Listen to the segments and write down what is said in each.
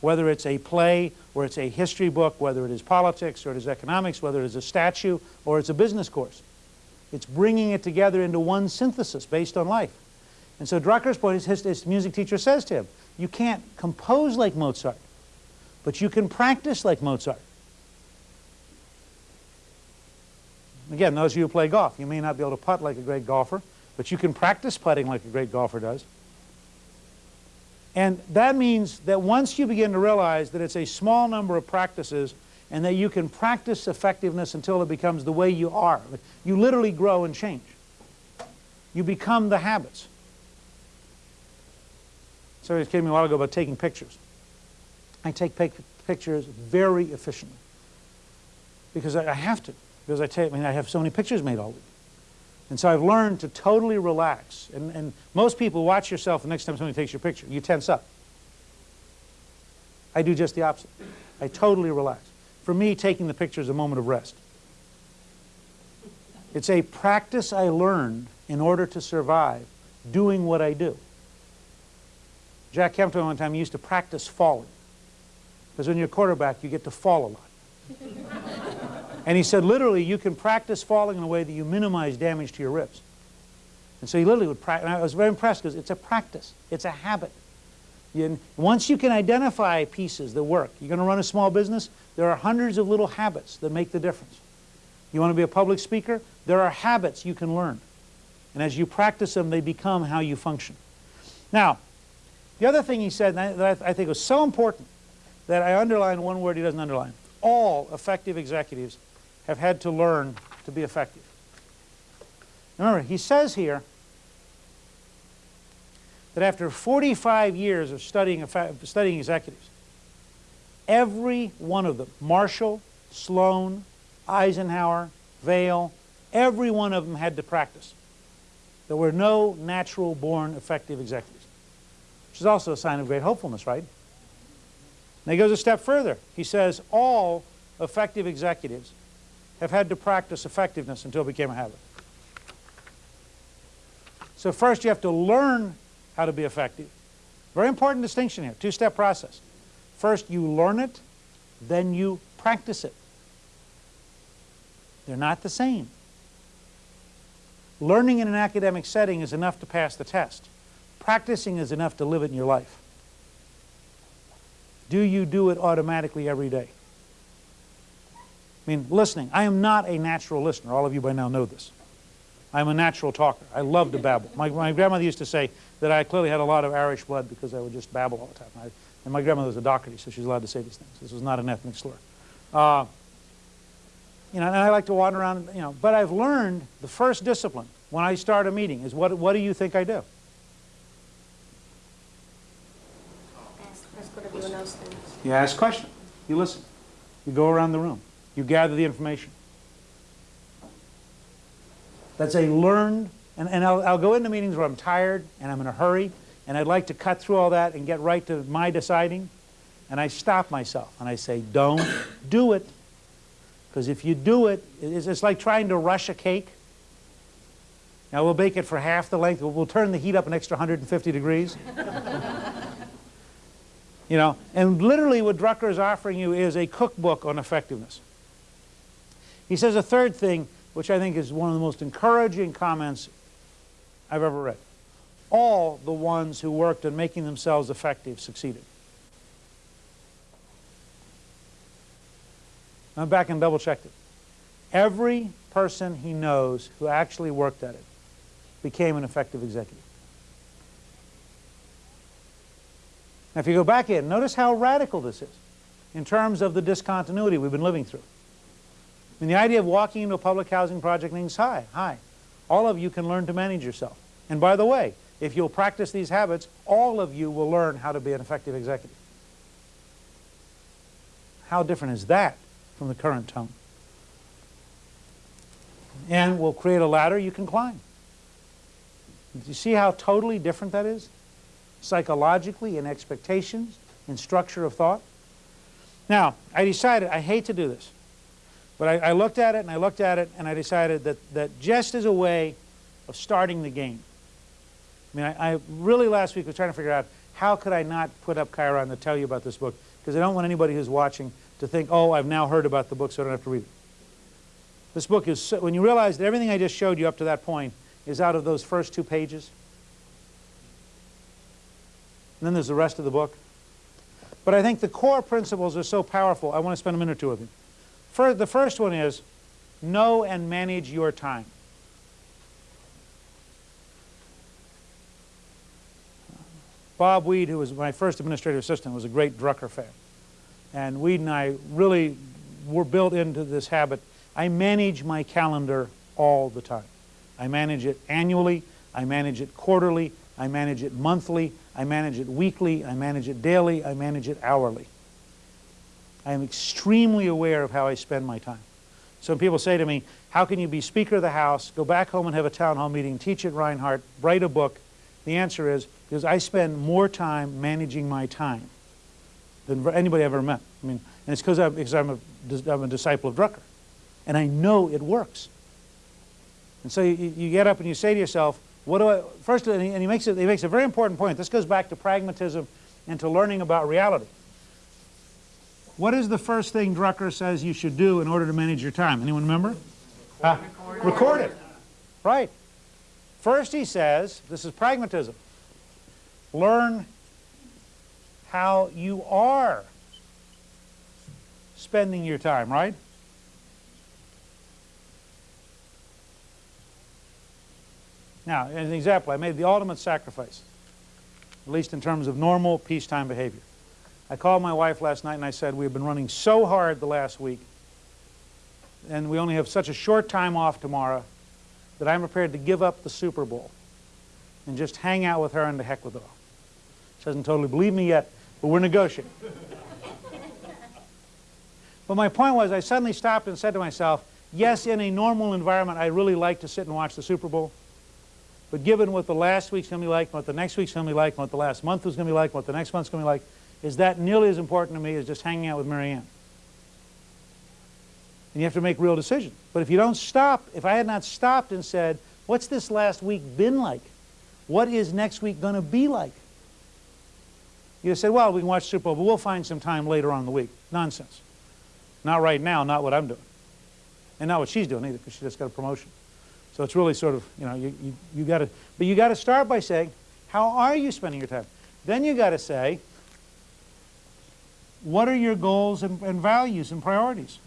whether it's a play or it's a history book, whether it is politics or it is economics, whether it is a statue or it's a business course. It's bringing it together into one synthesis based on life. And so Drucker's point, his, his music teacher says to him, you can't compose like Mozart, but you can practice like Mozart. Again, those of you who play golf, you may not be able to putt like a great golfer, but you can practice putting like a great golfer does. And that means that once you begin to realize that it's a small number of practices and that you can practice effectiveness until it becomes the way you are, you literally grow and change. You become the habits. Somebody was kidding me a while ago about taking pictures. I take pictures very efficiently because I, I have to because I, take, I mean, I have so many pictures made all week. And so I've learned to totally relax. And, and most people watch yourself the next time somebody takes your picture. You tense up. I do just the opposite. I totally relax. For me, taking the picture is a moment of rest. It's a practice I learned in order to survive doing what I do. Jack Kemp told me one time he used to practice falling. Because when you're a quarterback, you get to fall a lot. And he said, literally, you can practice falling in a way that you minimize damage to your ribs. And so he literally would practice. And I was very impressed because it's a practice. It's a habit. You, once you can identify pieces that work, you're going to run a small business, there are hundreds of little habits that make the difference. You want to be a public speaker? There are habits you can learn. And as you practice them, they become how you function. Now, the other thing he said that I think was so important that I underlined one word he doesn't underline. All effective executives have had to learn to be effective. Remember, he says here that after 45 years of studying, studying executives, every one of them, Marshall, Sloan, Eisenhower, Vail, every one of them had to practice. There were no natural born effective executives, which is also a sign of great hopefulness, right? And he goes a step further. He says all effective executives have had to practice effectiveness until it became a habit. So first you have to learn how to be effective. Very important distinction here, two-step process. First you learn it, then you practice it. They're not the same. Learning in an academic setting is enough to pass the test. Practicing is enough to live it in your life. Do you do it automatically every day? I mean, listening. I am not a natural listener. All of you by now know this. I'm a natural talker. I love to babble. My, my grandmother used to say that I clearly had a lot of Irish blood because I would just babble all the time. I, and my grandmother was a doctor, so she's allowed to say these things. This was not an ethnic slur. Uh, you know, and I like to wander around, you know, but I've learned the first discipline when I start a meeting is what, what do you think I do? Ask, ask what everyone else thinks. You ask questions. You listen. You go around the room. You gather the information. That's a learned, and, and I'll, I'll go into meetings where I'm tired and I'm in a hurry and I'd like to cut through all that and get right to my deciding. And I stop myself and I say, don't do it. Because if you do it, it's, it's like trying to rush a cake. Now we'll bake it for half the length. We'll, we'll turn the heat up an extra 150 degrees. you know, and literally what Drucker is offering you is a cookbook on effectiveness. He says a third thing, which I think is one of the most encouraging comments I've ever read. All the ones who worked on making themselves effective succeeded. I went back and double checked it. Every person he knows who actually worked at it became an effective executive. Now if you go back in, notice how radical this is in terms of the discontinuity we've been living through. Mean, the idea of walking into a public housing project means, hi, hi, all of you can learn to manage yourself. And by the way, if you'll practice these habits, all of you will learn how to be an effective executive. How different is that from the current tone? And we'll create a ladder you can climb. Do you see how totally different that is? Psychologically, in expectations, in structure of thought. Now, I decided I hate to do this. But I, I, looked at it and I looked at it and I decided that, that just as a way of starting the game. I mean, I, I really last week was trying to figure out how could I not put up Chiron to tell you about this book? Because I don't want anybody who's watching to think, oh, I've now heard about the book, so I don't have to read it. This book is, so, when you realize that everything I just showed you up to that point is out of those first two pages, and then there's the rest of the book. But I think the core principles are so powerful, I want to spend a minute or two with you. Fir the first one is know and manage your time. Bob Weed, who was my first administrative assistant, was a great Drucker fan. And Weed and I really were built into this habit. I manage my calendar all the time. I manage it annually, I manage it quarterly, I manage it monthly, I manage it weekly, I manage it daily, I manage it hourly. I am extremely aware of how I spend my time. So when people say to me, how can you be Speaker of the House, go back home and have a town hall meeting, teach at Reinhardt, write a book, the answer is because I spend more time managing my time than anybody I've ever met. I mean, and it's because I'm, because I'm, a, I'm a disciple of Drucker. And I know it works. And so you, you get up and you say to yourself, what do I, first, and he, and he, makes it, he makes a very important point. This goes back to pragmatism and to learning about reality. What is the first thing Drucker says you should do in order to manage your time? Anyone remember? Uh, record it. Right. First he says, this is pragmatism, learn how you are spending your time, right? Now, as an example, I made the ultimate sacrifice, at least in terms of normal peacetime behavior. I called my wife last night and I said, we've been running so hard the last week, and we only have such a short time off tomorrow, that I'm prepared to give up the Super Bowl and just hang out with her and to heck with it all. She doesn't totally believe me yet, but we're negotiating. but my point was, I suddenly stopped and said to myself, yes, in a normal environment, I really like to sit and watch the Super Bowl. But given what the last week's going to be like, what the next week's going to be like, what the last month was going to be like, what the next month's going to be like, is that nearly as important to me as just hanging out with Marianne? And you have to make real decisions. But if you don't stop, if I had not stopped and said, what's this last week been like? What is next week going to be like? You say, well, we can watch Super Bowl, but we'll find some time later on in the week. Nonsense. Not right now, not what I'm doing. And not what she's doing either, because she just got a promotion. So it's really sort of, you know, you, you, you got to, but you got to start by saying, how are you spending your time? Then you got to say, what are your goals and, and values and priorities?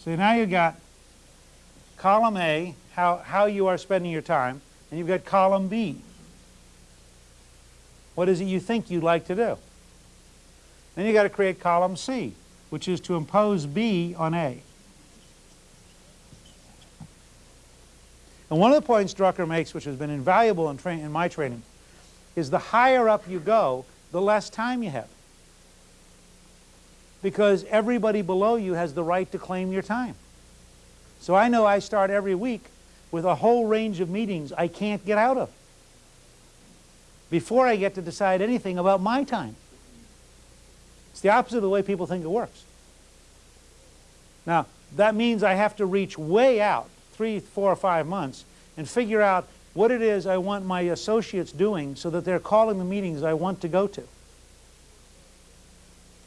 So now you've got column A, how, how you are spending your time, and you've got column B. What is it you think you'd like to do? Then you've got to create column C, which is to impose B on A. And one of the points Drucker makes, which has been invaluable in, in my training, is the higher up you go, the less time you have because everybody below you has the right to claim your time. So I know I start every week with a whole range of meetings I can't get out of before I get to decide anything about my time. It's the opposite of the way people think it works. Now, that means I have to reach way out, three, four, or five months, and figure out what it is I want my associates doing so that they're calling the meetings I want to go to.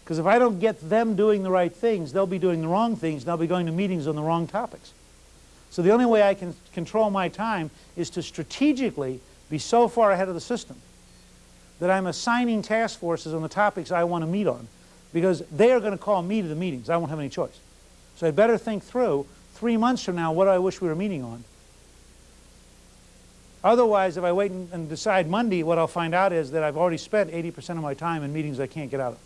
Because if I don't get them doing the right things, they'll be doing the wrong things, and they'll be going to meetings on the wrong topics. So the only way I can control my time is to strategically be so far ahead of the system that I'm assigning task forces on the topics I want to meet on because they are going to call me to the meetings. I won't have any choice. So I'd better think through, three months from now, what do I wish we were meeting on? Otherwise, if I wait and decide Monday, what I'll find out is that I've already spent 80% of my time in meetings I can't get out of.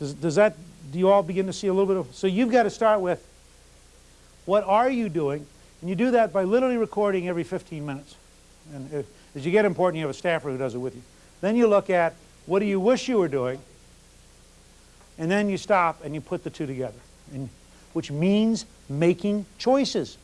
Does, does that, do you all begin to see a little bit of, so you've got to start with, what are you doing? And you do that by literally recording every 15 minutes. And if, as you get important, you have a staffer who does it with you. Then you look at, what do you wish you were doing? And then you stop and you put the two together, and, which means making choices.